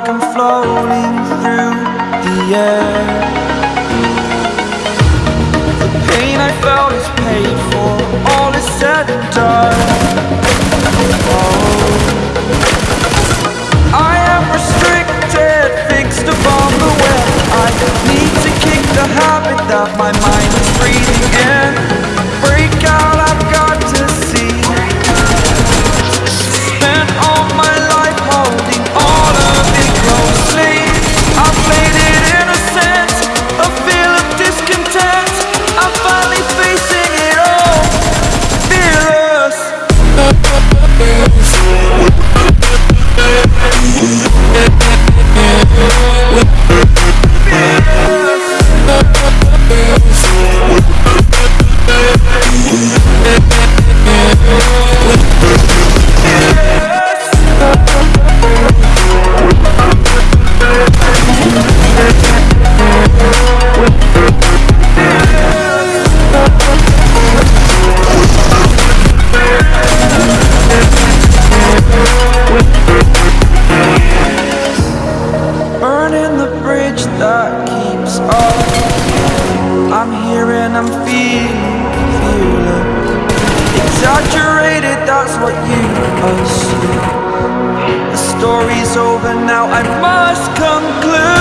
like I'm floating through the air. The pain I felt is paid for. The story's over now, I must conclude.